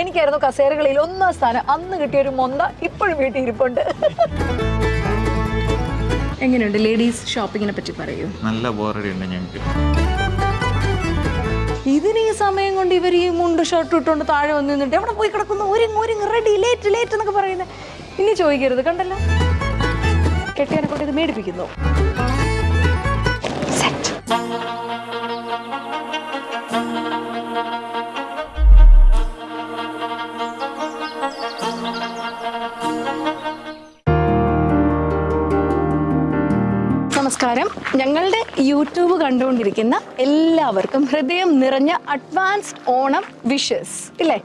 എനിക്കായിരുന്നു കസേരകളിൽ ഒന്നാം സ്ഥാനം. അന്ന് കിട്ടിയ ഒരു മൊന്ത ഇപ്പോഴും വീട്ടിൽ ഇരിപ്പുണ്ട്. എങ്ങനെയുണ്ട് ലേഡീസ് ഷോപ്പിങ്ങിനെ പറ്റി പറയൂ. നല്ല ബോറടിയുണ്ട് ഞങ്ങൾക്ക് ഇതിന് ഈ സമയം കൊണ്ട് ഇവർ ഈ മുണ്ട് ഷർട്ട് ഇട്ടുകൊണ്ട് താഴെ വന്ന് നിന്നിട്ട് എവിടെ പോയി കിടക്കുന്നു? ഒരുങ്ങ് ഒരുങ്ങ് റെഡി ലേറ്റ് ലേറ്റ് എന്നൊക്കെ പറയുന്നത് ഇനി ചോദിക്കരുത് കണ്ടല്ലോ? കെട്ടിയനെ കൊണ്ട് ഇത് മേടിപ്പിക്കുന്നു? Set. നമസ്കാരം. ഞങ്ങളുടെ യൂട്യൂബ് കണ്ടുകൊണ്ടിരിക്കുന്ന എല്ലാവർക്കും ഹൃദയം നിറഞ്ഞ അഡ്വാൻസ്ഡ് ഓണം വിഷസ് ഇല്ലേ?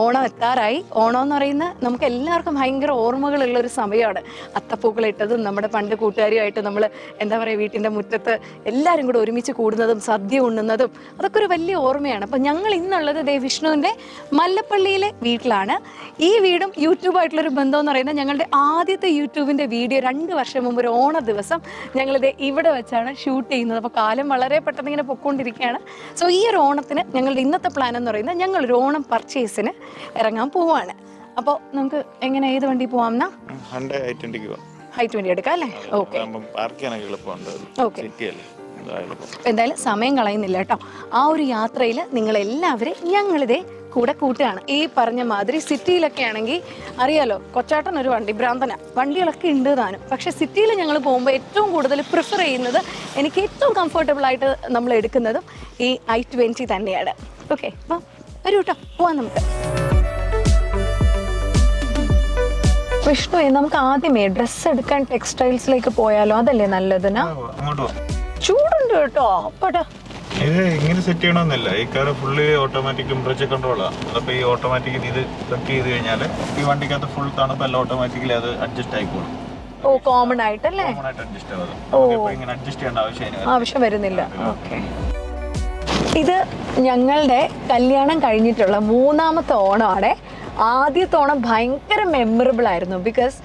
ഓണം എത്താറായി. ഓണം എന്ന് പറയുന്ന നമുക്ക് എല്ലാവർക്കും ഭയങ്കര ഓർമ്മകളുള്ള ഒരു സമയമാണ്. അത്തപ്പൂക്കൾ ഇട്ടതും നമ്മുടെ പണ്ട് കൂട്ടുകാരുമായിട്ട് നമ്മൾ എന്താ പറയുക വീട്ടിന്റെ മുറ്റത്ത് എല്ലാവരും കൂടെ ഒരുമിച്ച് കൂടുന്നതും സദ്യ ഉണ്ണുന്നതും അതൊക്കെ ഒരു വലിയ ഓർമ്മയാണ്. അപ്പം ഞങ്ങൾ ഇന്നുള്ളത് ദേ വിഷ്ണുവിന്റെ മല്ലപ്പള്ളിയിലെ വീട്ടിലാണ്. ഈ വീടും യൂട്യൂബായിട്ടുള്ളൊരു ബന്ധം എന്ന് പറയുന്നത് ഞങ്ങളുടെ ആദ്യത്തെ യൂട്യൂബിന്റെ വീഡിയോ രണ്ട് വർഷം മുമ്പ് ഒരു ഓണ ദിവസം ഞങ്ങളിത് ഇവിടെ വെച്ചാണ് ഷൂട്ട് ചെയ്യുന്നത്. അപ്പോൾ കാലം വളരെ പെട്ടെന്ന് ഇങ്ങനെ പൊക്കോണ്ടിരിക്കുകയാണ്. സോ ഈ ഒരു ഓണത്തിന് ഞങ്ങളുടെ ഇന്നത്തെ പ്ലാൻ എന്ന് പറയുന്നത് ഞങ്ങളൊരു ഓണം പർച്ചേസിന് ഇറങ്ങാൻ പോവാണ്. അപ്പോൾ നമുക്ക് എങ്ങനെ ഏത് വണ്ടി പോവാം. ഹൈ ട്വന്റി എടുക്കാം അല്ലേ? ഓക്കെ എന്തായാലും സമയം കളയുന്നില്ല കേട്ടോ. ആ ഒരു യാത്രയിൽ എല്ലാവരും ഞങ്ങളിതേ കൂടെ കൂട്ടുകയാണ്. ഈ പറഞ്ഞ മാതിരി സിറ്റിയിലൊക്കെ ആണെങ്കിൽ അറിയാലോ കൊച്ചാട്ടൻ ഒരു വണ്ടി ഭ്രാന്തന. വണ്ടികളൊക്കെ ഉണ്ട് താനും. പക്ഷെ സിറ്റിയിൽ ഞങ്ങൾ പോകുമ്പോൾ ഏറ്റവും കൂടുതൽ പ്രിഫർ ചെയ്യുന്നത് എനിക്ക് ഏറ്റവും കംഫർട്ടബിൾ ആയിട്ട് നമ്മൾ എടുക്കുന്നതും ഈ ഐ ട്വന്റി തന്നെയാണ്. ഓക്കെ അപ്പം വരൂ കേട്ടോ പോവാം നമുക്ക്. വിഷ്ണു നമുക്ക് ആദ്യമേ ഡ്രസ്സ് എടുക്കാൻ ടെക്സ്റ്റൈൽസിലേക്ക് പോയാലോ? അതല്ലേ നല്ലതിനാ ചൂടുണ്ട് കേട്ടോ അപ്പടാ ഇത് ഇങ്ങനെ സെറ്റ് ചെയ്യണമെന്നില്ല. ഈ കാർ ഫുള്ളി ഓട്ടോമാറ്റിക് ടെമ്പറേച്ചർ കൺട്രോളാണ് അതപ്പോൾ ഈ ഓട്ടോമാറ്റിക് ഇത് സെറ്റ് ചെയ്ത് കഴിഞ്ഞാൽ ഈ വണ്ടിക്കകത്ത് ഫുൾ തണുപ്പല്ല ഓട്ടോമാറ്റിക്കലി അത് അഡ്ജസ്റ്റ് ആയിക്കോളും ഓ കോമൺ ആയിട്ടല്ലേ? കോമൺ ആയിട്ട് അഡ്ജസ്റ്റ് ആവും നമുക്കിപ്പോൾ ഇങ്ങനെ അഡ്ജസ്റ്റ് ചെയ്യേണ്ട ആവശ്യം ആവശ്യം വരുന്നില്ല. ഓക്കെ ഇത് ഞങ്ങളുടെ കല്യാണം കഴിഞ്ഞിട്ടുള്ള മൂന്നാമത്തെ ഓണമാണ്. ആദ്യത്തെ ഓണം ഭയങ്കര മെമ്മറബിൾ ആയിരുന്നു. ബിക്കോസ്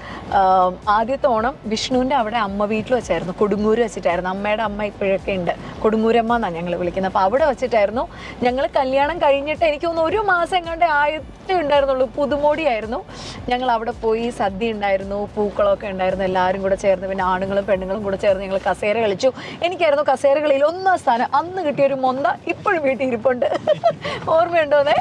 ആദ്യത്തെ ഓണം വിഷ്ണുവിന്റെ അവിടെ അമ്മ വീട്ടിൽ വെച്ചായിരുന്നു. കൊടുങ്ങൂർ വെച്ചിട്ടായിരുന്നു. അമ്മയുടെ അമ്മ ഇപ്പോഴൊക്കെ ഉണ്ട്. കൊടുങ്ങൂരമ്മ എന്നാണ് ഞങ്ങൾ വിളിക്കുന്നത്. അപ്പോൾ അവിടെ വെച്ചിട്ടായിരുന്നു. ഞങ്ങൾ കല്യാണം കഴിഞ്ഞിട്ട് എനിക്ക് തോന്നുന്നു ഒരു മാസം എങ്ങാണ്ട് ആയിട്ട് ഉണ്ടായിരുന്നുള്ളൂ. പുതുമോടിയായിരുന്നു ഞങ്ങൾ അവിടെ പോയി സദ്യ ഉണ്ടായിരുന്നു പൂക്കളൊക്കെ ഉണ്ടായിരുന്നു. എല്ലാവരും കൂടെ ചേർന്ന് പിന്നെ ആണുങ്ങളും പെണ്ണുങ്ങളും കൂടെ ചേർന്ന് ഞങ്ങൾ കസേര കളിച്ചു. എനിക്കായിരുന്നു കസേരകളിൽ ഒന്നാം സ്ഥാനം. അന്ന് കിട്ടിയൊരു മൊന്ത ഇപ്പോഴും വീട്ടിൽ ഇരിപ്പുണ്ട്. ഓർമ്മയുണ്ടോന്നേ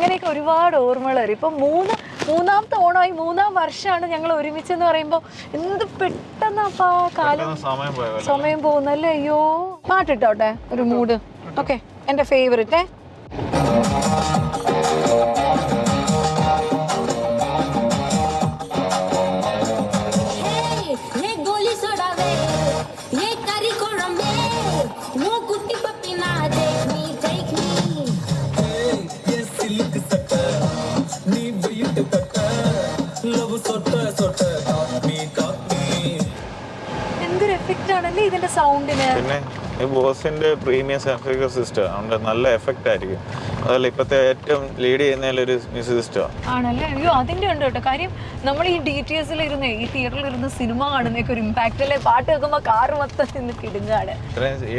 അങ്ങനെയൊക്കെ ഒരുപാട് ഓർമ്മകൾ വരും. ഇപ്പം മൂന്ന് മൂന്നാമത്തെ ഓണമായി മൂന്നാം വർഷമാണ് ഞങ്ങൾ ഒരുമിച്ച് എന്ന് പറയുമ്പോൾ എന്ത് പെട്ടെന്നാപ്പാ കാലം സമയം പോയ പോലെ. സമയം പോകുന്നല്ലേ? അയ്യോ. പാട്ടിട്ടോട്ടെ ഒരു മൂഡ്. ഓക്കെ എന്റെ ഫേവറേറ്റ് പിന്നെ ഈ ബോസിന്റെ പ്രീമിയം സബ്സ്ക്രൈബർ സിസ്റ്റം അതുകൊണ്ട് നല്ല എഫക്റ്റ് ആയിരിക്കും. അതല്ല ഇപ്പോഴത്തെ ഏറ്റവും ലീഡ് ചെയ്യുന്നതിലൊരു മ്യൂസിക് സിസ്റ്റമാണ് ആണല്ലേ? അയ്യോ അതിന്റെ ഉണ്ട് കേട്ടോ. കാര്യം നമ്മൾ ഈ ഡി ടി എസിൽ ഇരുന്ന് ഈ തിയേറ്ററിൽ ഇരുന്ന് സിനിമ കാണുന്നൊക്കെ ഒരു ഇമ്പാക്റ്റ് അല്ലേ? പാട്ട് കേൾക്കുമ്പോൾ കാറ് മൊത്തം നിന്ന് കിടുങ്ങാണ്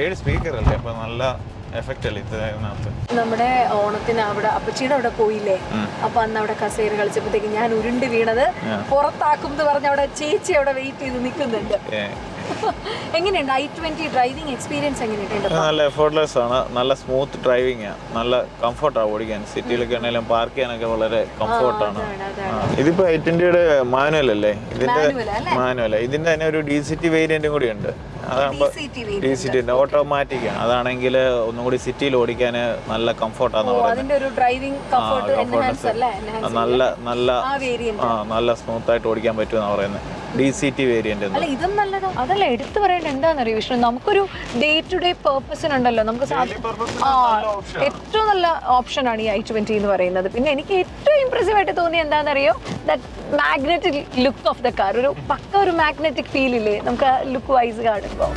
ഏഴ് സ്പീക്കർ അല്ലേ? അപ്പോൾ നല്ല എഫക്റ്റ് അല്ലേ ഇതിനകത്ത്? നമ്മുടെ ഓണത്തിന് അവിടെ അപ്പച്ചീടെ അവിടെ പോയില്ലേ? അപ്പൊ അന്ന് അവിടെ കസേര കളിച്ചപ്പോഴത്തേക്ക് ഞാൻ ഉരുണ്ട് വീണത് പുറത്താക്കും എന്ന് പറഞ്ഞ അവിടെ ചേച്ചി അവിടെ വെയിറ്റ് ചെയ്ത് നിൽക്കുന്നുണ്ട്. എങ്ങനെയുണ്ട്? ഐ ട്വന്റി ഡ്രൈവിംഗ് എക്സ്പീരിയൻസ് എങ്ങനെയുണ്ട്? നല്ല എഫോർട്ട്ലെസ് ആണ്. നല്ല സ്മൂത്ത് ഡ്രൈവിംഗ് ആണ് നല്ല കംഫർട്ടാണ് ഓടിക്കാൻ. സിറ്റിയിലൊക്കെ ആണെങ്കിലും പാർക്ക് ചെയ്യാനൊക്കെ വളരെ കംഫർട്ടാണ് ഇതിപ്പോ ഐ ട്വന്റിയുടെ മാനുവൽ അല്ലേ? ഇതിന്റെ? മാനുവൽ ഇതിന്റെ തന്നെ ഒരു ഡി സി ടി വേരിയന്റും കൂടി ഉണ്ട്. ഡി സി ടി ഓട്ടോമാറ്റിക് ആണ്. അതാണെങ്കിൽ ഒന്നും കൂടി സിറ്റിയിൽ ഓടിക്കാൻ നല്ല കംഫർട്ടാന്ന് പറയുന്നത് കംഫർട്ട് നല്ല നല്ല നല്ല സ്മൂത്ത് ആയിട്ട് ഓടിക്കാൻ പറ്റുമെന്നാണ് പറയുന്നത് ഡി സി ടി വേരിയന്റ് അല്ല ഇതും നല്ലതാ. അതല്ല എടുത്തു പറയേണ്ട എന്താണെന്നറിയോ വിഷ്ണു? നമുക്കൊരു ഡേ ടു ഡേ പേർപ്പസിനുണ്ടല്ലോ നമുക്ക് ഏറ്റവും നല്ല ഓപ്ഷനാണ് ഈ ഐ ട്വന്റി എന്ന് പറയുന്നത്. പിന്നെ എനിക്ക് ഏറ്റവും ഇംപ്രസീവ് ആയിട്ട് തോന്നിയ എന്താണെന്നറിയോ? That magnetic look of the car ഒരു പക്ക ഒരു മാഗ്നറ്റിക് ഫീൽ ഇല്ലേ? നമുക്ക് ലുക്ക് വൈസ് കാണുമ്പോൾ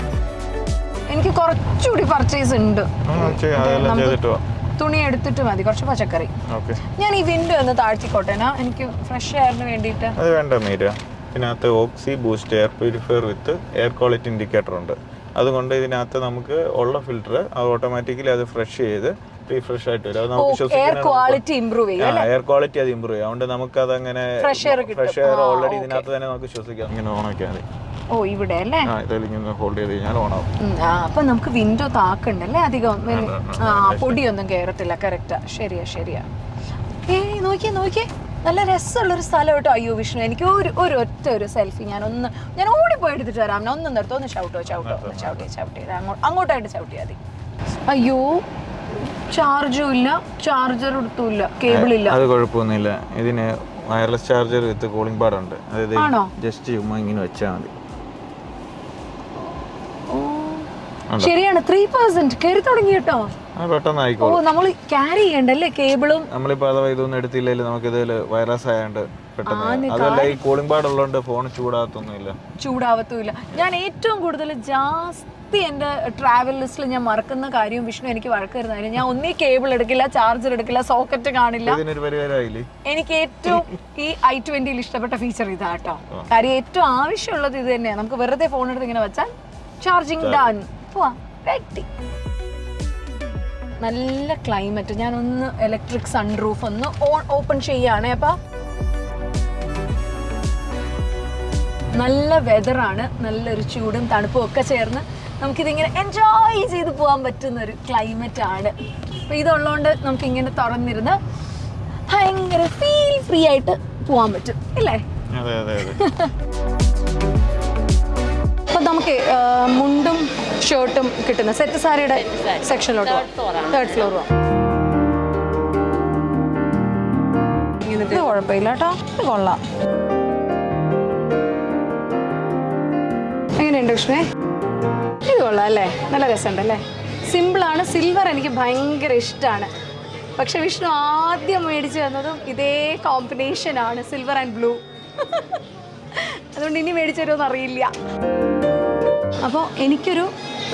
എനിക്ക് കുറച്ചുകൂടി പർച്ചേസ് ഉണ്ട്. തുണി എടുത്തിട്ട് മതി. കുറച്ച് പച്ചക്കറി. ഓക്കെ. ഞാൻ ഈ വിൻഡോ ഒന്ന് താഴ്ത്തിക്കോട്ടെ. എനിക്ക് ഫ്രഷ് എയറിന് വേണ്ടിയിട്ട്. അത് വേണ്ട മീര. ഇതിനകത്ത് oxy boost air purifier with air quality indicator ഉണ്ട്. അതുകൊണ്ട് ഇതിനകത്ത് നമുക്ക് ഉള്ള ഫിൽറ്റർ അത് ഓട്ടോമാറ്റിക്കലി അത് ഫ്രഷ് ചെയ്ത് റീഫ്രഷ് ആയിട്ട് വരും. അത് നമുക്ക് എയർ ശ്വസിക്കാൻ എയർ ക്വാളിറ്റി അത് ഇമ്പ്രൂവ് ചെയ്യും. അതുകൊണ്ട് നമുക്ക് അത് അങ്ങനെ. Fresh air already. ഇതിനകത്ത് തന്നെ നമുക്ക് ശ്വസിക്കാം ഇങ്ങനെ ഓൺ ആക്കിയാൽ മതി. ഓ ഇവിടെ അല്ലേ? ഹോൾഡ് ചെയ്ത് കഴിഞ്ഞാൽ ഓൺ ആവും അപ്പൊ നമുക്ക് വിൻഡോ താക്കണ്ടല്ലേ അധികം? പൊടിയൊന്നും കയറത്തില്ല കറക്റ്റാ ശരിയാ ശരിയാ. നോക്കിയേ നോക്കിയേ. നല്ല രസമുള്ളൊരു സ്ഥലം കേട്ടോ. അയ്യോ വിഷ്ണു എനിക്ക് ഒരു ഒരു ഒറ്റ ഒരു സെൽഫി ഞാൻ ഒന്ന് ഞാൻ ഓടിപ്പോയി എടുത്തിട്ട് വരാം ഒന്ന് നിർത്തോ ഒന്ന് ചവിട്ടോ ചവിട്ടോ ഒന്ന് ചവിട്ടി ചവിട്ടി അങ്ങോട്ട് അങ്ങോട്ടായിട്ട് ചവിട്ടിയാൽ മതി. അയ്യോ ചാർജും ഇല്ല ചാർജർ എടുത്തുമില്ല കേബിൾ ഇല്ല. അത് കുഴപ്പമൊന്നുമില്ല. ഇതിന് wireless charger with cooling pad ഉണ്ട്. അതായത്? ജസ്റ്റ് ചുമ്മാ ഇങ്ങനെ വെച്ചാൽ മതി. ശരിയാണ് ത്രീ പെർസെന്റ് കയറി തുടങ്ങി കേട്ടോ. പെട്ടെന്ന് ഓ ആയിക്കോളും നമ്മൾ ക്യാരി ചെയ്യണ്ടല്ലേ കേബിളും നമ്മളിപ്പോൾ അഥവാ ഇതൊന്നും എടുത്തില്ലെങ്കിൽ നമുക്ക് ഇതിൽ വൈറസ് ആയതുകൊണ്ട് പെട്ടെന്ന് അതല്ല ഈ കൂളിംഗ് പാഡ് ഉള്ളതുകൊണ്ട് ഫോൺ ചൂടാകത്തൊന്നുമില്ല. ചൂടാവത്തുമില്ല. ഞാൻ ഏറ്റവും കൂടുതൽ ജാസ്തി എന്റെ ട്രാവൽ ലിസ്റ്റിൽ ഞാൻ മറക്കുന്ന കാര്യം വിഷ്ണു എനിക്ക് വഴക്ക് തരുന്ന കാര്യം. ഞാൻ ഒന്നീ കേബിൾ എടുക്കില്ല ചാർജർ എടുക്കില്ല സോക്കറ്റ് കാണില്ല. എനിക്ക് ഏറ്റവും ഈ ഐ ട്വന്റിയിൽ ഇഷ്ടപ്പെട്ട ഫീച്ചർ ഇതാ കേട്ടോ കാര്യം ഏറ്റവും ആവശ്യമുള്ളത് ഇത് തന്നെയാണ് നമുക്ക് വെറുതെ ഫോൺ എടുത്ത് ഇങ്ങനെ വെച്ചാൽ ചാർജിങ് ഡൺ പോവാ. നല്ല ക്ലൈമറ്റ് ഞാനൊന്ന് ഒന്ന് ഇലക്ട്രിക് സൺറൂഫ് ഒന്ന് ഓൺ ഓപ്പൺ ചെയ്യാണ്. അപ്പൊ നല്ല വെതറാണ് നല്ലൊരു ചൂടും തണുപ്പും ഒക്കെ ചേർന്ന് നമുക്കിതിങ്ങനെ എൻജോയ് ചെയ്ത് പോകാൻ പറ്റുന്ന ഒരു ക്ലൈമറ്റ് ആണ്. അപ്പോൾ ഇതുള്ളതുകൊണ്ട് നമുക്ക് ഇങ്ങനെ തുറന്നിരുന്ന് ഭയങ്കര ഫീൽ ഫ്രീ ആയിട്ട് പോകാൻ പറ്റും. ഇല്ലേ? അപ്പം നമുക്ക് മുണ്ടും ഷർട്ടും കിട്ടുന്ന സെറ്റ് സാരിയുടെ സെക്ഷനിലോട്ട് തേർഡ് ഫ്ലോർ ഇത് കുഴപ്പമില്ല കേട്ടോ ഇത് കൊള്ളാം. എങ്ങനെയുണ്ട് കൃഷ്ണേ? ഇത് കൊള്ളാം അല്ലേ? നല്ല രസമുണ്ട് അല്ലേ സിമ്പിളാണ് സിൽവർ എനിക്ക് ഭയങ്കര ഇഷ്ടമാണ് പക്ഷെ വിഷ്ണു ആദ്യം മേടിച്ചു തന്നതും ഇതേ കോമ്പിനേഷൻ ആണ്. സിൽവർ ആൻഡ് ബ്ലൂ അതുകൊണ്ട് ഇനി മേടിച്ചു തരുമെന്ന് അറിയില്ല. അപ്പോൾ എനിക്കൊരു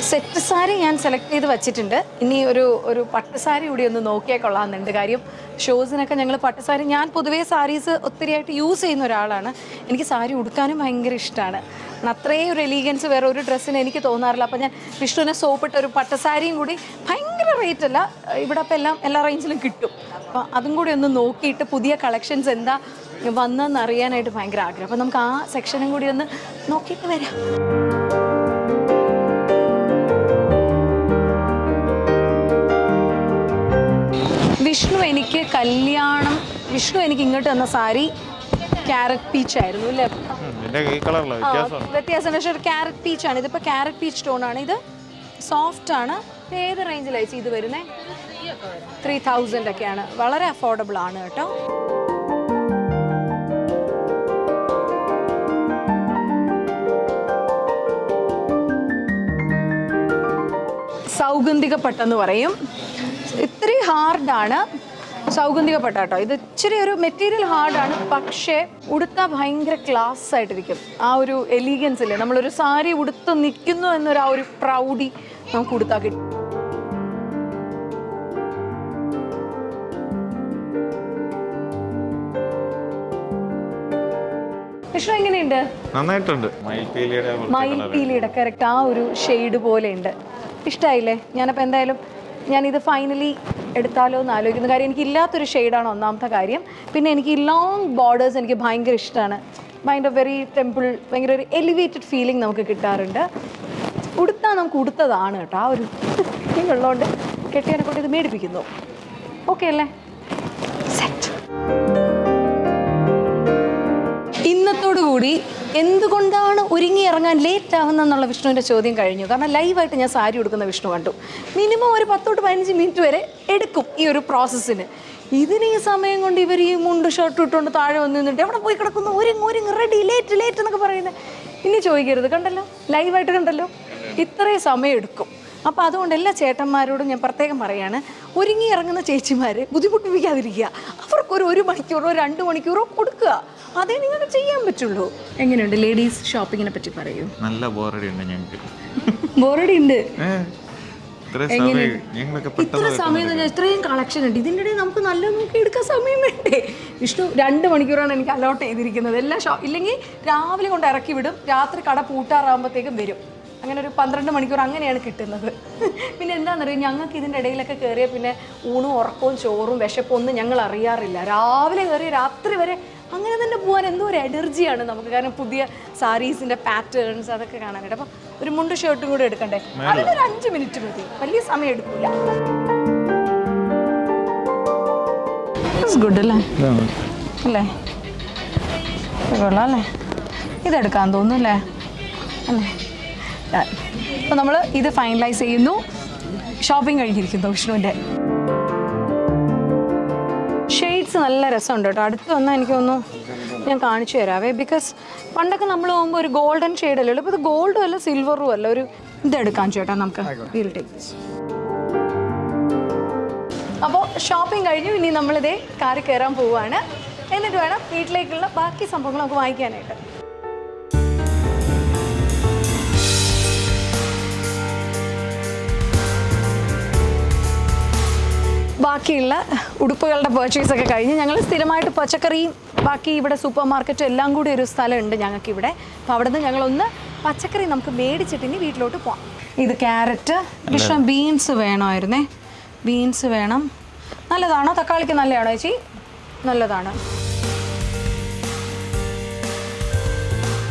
സെറ്റ് സാരി ഞാൻ സെലക്ട് ചെയ്ത് വെച്ചിട്ടുണ്ട്. ഇനി ഒരു ഒരു പട്ടുസാരി കൂടി ഒന്ന് നോക്കിയാൽ കൊള്ളാമെന്നുണ്ട് കാര്യം. ഷോസിനൊക്കെ ഞങ്ങൾ പട്ടുസാരി ഞാൻ പൊതുവേ സാരീസ് ഒത്തിരിയായിട്ട് യൂസ് ചെയ്യുന്ന ഒരാളാണ്. എനിക്ക് സാരി ഉടുക്കാനും ഭയങ്കര ഇഷ്ടമാണ് അത്രയും ഒരു എലിഗൻസ് വേറെ ഒരു ഡ്രസ്സിന് എനിക്ക് തോന്നാറില്ല. അപ്പോൾ ഞാൻ വിഷ്ണുവിനെ സോപ്പിട്ട ഒരു പട്ടുസാരിയും കൂടി ഭയങ്കര റേറ്റ് അല്ല. ഇവിടെ അപ്പോൾ എല്ലാം എല്ലാ റേഞ്ചിലും കിട്ടും. അപ്പോൾ അതും കൂടി ഒന്ന് നോക്കിയിട്ട് പുതിയ കളക്ഷൻസ് എന്താ വന്നതെന്ന് അറിയാനായിട്ട് ഭയങ്കര ആഗ്രഹം. അപ്പോൾ നമുക്ക് ആ സെക്ഷനും കൂടി ഒന്ന് നോക്കിയിട്ട് വരാം. എനിക്ക് കല്യാണം വിഷ്ണു എനിക്ക് ഇങ്ങോട്ട് തന്ന സാരി ക്യാരറ്റ് പീച്ച് ആയിരുന്നു അല്ലേ? വ്യത്യാസം പക്ഷേ ഒരു ക്യാരറ്റ് പീച്ച് ആണ്. ഇതിപ്പോൾ ക്യാരറ്റ് പീച്ച് ടോൺ ആണ്. ഇത് സോഫ്റ്റ് ആണ്. ഏത് റേഞ്ചിലായി ഇത് വരുന്നത് ത്രീ തൗസൻഡ് ഒക്കെയാണ്. വളരെ അഫോർഡബിൾ ആണ് കേട്ടോ. സൗഗന്ധിക പട്ടെന്ന് പറയും. ഇത്തിരി ഹാർഡാണ് സൗഗന്ധിക പട്ട കേട്ടോ ഇത് ഇച്ചിരി ഒരു മെറ്റീരിയൽ ഹാർഡാണ് പക്ഷേ ഉടുത്താൽ ഭയങ്കര ക്ലാസ് ആയിട്ടിരിക്കും. ആ ഒരു എലീഗൻസ് ഇല്ലേ? നമ്മളൊരു സാരി ഉടുത്ത് നിൽക്കുന്നു എന്നൊരു ആ ഒരു പ്രൗഡി നമുക്ക് ഉടുത്താൽ കിട്ടും. വിഷ്ണു എങ്ങനെയുണ്ട്? നന്നായിട്ടുണ്ട്. മയിൽപീലിയുടെ കറക്റ്റ് ആ ഒരു ഷെയ്ഡ് പോലെ ഉണ്ട്. ഇഷ്ടമായില്ലേ ഞാനപ്പോൾ എന്തായാലും ഞാനിത് ഫൈനലി എടുത്താലോ എന്ന് ആലോചിക്കുന്ന കാര്യം എനിക്ക് ഇല്ലാത്തൊരു ഷെയ്ഡാണ് ഒന്നാമത്തെ കാര്യം. പിന്നെ എനിക്ക് ലോങ് ബോർഡേഴ്സ് എനിക്ക് ഭയങ്കര ഇഷ്ടമാണ് ഭയങ്കര വെരി ടെമ്പിൾ ഭയങ്കര ഒരു എലിവേറ്റഡ് ഫീലിംഗ് നമുക്ക് കിട്ടാറുണ്ട്. ഉടുത്താൽ നമുക്ക് ഉടുത്തതാണ് കേട്ടോ. ആ ഒരു ഉള്ളതുകൊണ്ട് കെട്ടിയനെ കൊണ്ട് ഇത് മേടിപ്പിക്കുന്നു. ഓക്കെ അല്ലേ? സെറ്റ് കൂടി എന്തുകൊണ്ടാണ് ഒരുങ്ങി ഇറങ്ങാൻ ലേറ്റ് ആവുന്നെന്നുള്ള വിഷ്ണുവിന്റെ ചോദ്യം കഴിഞ്ഞു. കാരണം ലൈവായിട്ട് ഞാൻ സാരി ഉടുക്കുന്ന വിഷ്ണു കണ്ടു. മിനിമം ഒരു പത്തോട്ട് പതിനഞ്ച് മിനിറ്റ് വരെ എടുക്കും ഈ ഒരു പ്രോസസ്സിന്. ഇതിന് ഈ സമയം കൊണ്ട് ഇവർ ഈ മുണ്ട് ഷർട്ട് ഇട്ടുകൊണ്ട് താഴെ വന്ന് നിന്നിട്ട് എവിടെ പോയി കിടക്കുന്നു? ഒരുങ്ങി ഒരുങ്ങി റെഡി ലേറ്റ് ലേറ്റ് എന്നൊക്കെ പറയുന്നത്. ഇനി ചോദിക്കരുത്. കണ്ടല്ലോ? ലൈവായിട്ട് കണ്ടല്ലോ? ഇത്രയും സമയം എടുക്കും. അപ്പോൾ അതുകൊണ്ട് എല്ലാ ചേട്ടന്മാരോടും ഞാൻ പ്രത്യേകം പറയാണ് ഒരുങ്ങി ഇറങ്ങുന്ന ചേച്ചിമാരെ ബുദ്ധിമുട്ടിപ്പിക്കാതിരിക്കുക. അവർക്കൊരു ഒരു മണിക്കൂറോ രണ്ട് മണിക്കൂറോ കൊടുക്കുക. അതേ നിങ്ങൾക്ക് ചെയ്യാൻ പറ്റുള്ളൂ. എങ്ങനെയുണ്ട് ലേഡീസ് ഷോപ്പിങ്ങിനെ പറ്റി പറയൂ. നല്ല ബോറടി ഉണ്ട് ഞങ്ങൾക്ക്. ബോറടി ഉണ്ട്. ഇത്ര സമയം ഇത്രയും കളക്ഷൻ ഉണ്ട്. ഇതിന്റെ ഇടയിൽ നമുക്ക് നല്ല നോക്കി എടുക്കാൻ സമയം വേണ്ടേ? വിഷ്ണു രണ്ട് മണിക്കൂറാണ് എനിക്ക് അലോട്ട് ചെയ്തിരിക്കുന്നത്. എല്ലാ ഷോ ഇല്ലെങ്കിൽ രാവിലെ കൊണ്ട് ഇറക്കി വിടും. രാത്രി കട പൂട്ടാറാകുമ്പോഴത്തേക്കും വരും. അങ്ങനെ ഒരു പന്ത്രണ്ട് മണിക്കൂർ അങ്ങനെയാണ് കിട്ടുന്നത്. പിന്നെ എന്താണെന്നറിയാം ഞങ്ങൾക്ക് ഇതിന്റെ ഇടയിലൊക്കെ കയറിയ പിന്നെ ഊണും ഉറക്കവും ചോറും വിശപ്പും ഒന്നും ഞങ്ങൾ അറിയാറില്ല. രാവിലെ കയറി രാത്രി വരെ അങ്ങനെ തന്നെ പോകാൻ എന്തോ ഒരു എനർജിയാണ് നമുക്ക്. കാരണം പുതിയ സാരീസിന്റെ പാറ്റേൺസ് അതൊക്കെ കാണാനായിട്ട്. അപ്പം ഒരു മുണ്ട് ഷർട്ടും കൂടെ എടുക്കണ്ടേ? അതിനൊരു അഞ്ച് മിനിറ്റ് മതി. വലിയ സമയം എടുക്കില്ല ഗുഡ് അല്ലേ അല്ലേ? ഇത് കൊള്ളാം അല്ലേ? ഇതെടുക്കാൻ തോന്നുന്നു അല്ലേ? അല്ലേ? അപ്പോൾ നമ്മൾ ഇത് ഫൈനലൈസ് ചെയ്യുന്നു. ഷോപ്പിംഗ് കഴിഞ്ഞിരിക്കുന്നു വിഷ്ണുവിന്റെ ഷെയ്ഡ്സ് നല്ല രസമുണ്ട് കേട്ടോ. അടുത്ത് വന്നാൽ എനിക്ക് തോന്നുന്നു ഞാൻ കാണിച്ചു തരാവേ. ബിക്കോസ് പണ്ടൊക്കെ നമ്മൾ പോകുമ്പോൾ ഒരു ഗോൾഡൻ ഷെയ്ഡല്ലേ ഉള്ളൂ. ഇപ്പോൾ ഇത് ഗോൾഡും അല്ല സിൽവറും അല്ല. ഒരു ഇതെടുക്കാൻ ചേട്ടാ നമുക്ക്. വീൽ ടേക്ക് അപ്പോൾ ഷോപ്പിംഗ് കഴിഞ്ഞു. ഇനി നമ്മളിതേ കാറി കയറാൻ പോവുകയാണ് എന്നിട്ട് വേണം വീട്ടിലേക്കുള്ള ബാക്കി സംഭവങ്ങൾ നമുക്ക് വാങ്ങിക്കാനായിട്ട് ബാക്കിയുള്ള ഉടുപ്പുകളുടെ പർച്ചേസ് ഒക്കെ കഴിഞ്ഞ് ഞങ്ങൾ സ്ഥിരമായിട്ട് പച്ചക്കറിയും ബാക്കി ഇവിടെ സൂപ്പർ മാർക്കറ്റും എല്ലാം കൂടി ഒരു സ്ഥലമുണ്ട് ഞങ്ങൾക്ക് ഇവിടെ അപ്പോൾ അവിടെ നിന്ന് ഞങ്ങളൊന്ന് പച്ചക്കറി നമുക്ക് മേടിച്ചിട്ട് ഇനി വീട്ടിലോട്ട് പോവാം. ഇത് ക്യാരറ്റ് ഇഷ്ടം ബീൻസ് വേണമായിരുന്നേ. ബീൻസ് വേണം. നല്ലതാണോ? തക്കാളിക്ക് നല്ലതാണോ ചേച്ചി? നല്ലതാണ്.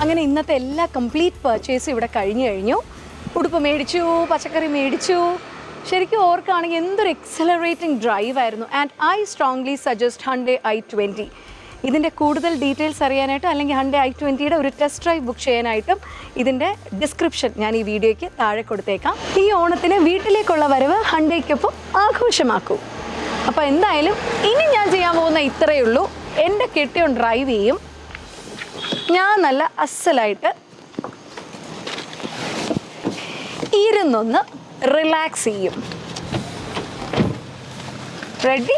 അങ്ങനെ ഇന്നത്തെ എല്ലാ കംപ്ലീറ്റ് പർച്ചേസും ഇവിടെ കഴിഞ്ഞു കഴിഞ്ഞു. ഉടുപ്പ് മേടിച്ചു പച്ചക്കറി മേടിച്ചു. ശരിക്കും ഓർക്കുകയാണെങ്കിൽ എന്തൊരു എക്സലറേറ്റിംഗ് ഡ്രൈവ് ആയിരുന്നു. And I strongly suggest Hyundai i twenty ഇതിന്റെ കൂടുതൽ ഡീറ്റെയിൽസ് അറിയാനായിട്ട് അല്ലെങ്കിൽ ഹൺഡേ ഐ ട്വന്റിയുടെ ഒരു ടെസ്റ്റ് ഡ്രൈവ് ബുക്ക് ചെയ്യാനായിട്ടും ഇതിന്റെ ഡിസ്ക്രിപ്ഷൻ ഞാൻ ഈ വീഡിയോയ്ക്ക് താഴെ കൊടുത്തേക്കാം. ഈ ഓണത്തിന് വീട്ടിലേക്കുള്ള വരവ് ഹൺഡേക്കൊപ്പം ആഘോഷമാക്കൂ. അപ്പോൾ എന്തായാലും ഇനി ഞാൻ ചെയ്യാൻ പോകുന്ന ഇത്രയേ ഉള്ളൂ. എന്റെ കെട്ടിയോൺ ഡ്രൈവ് ചെയ്യും. ഞാൻ നല്ല അസലായിട്ട് ഇരുന്നൊന്ന് റിലാക്സ് ചെയ്യും. റെഡി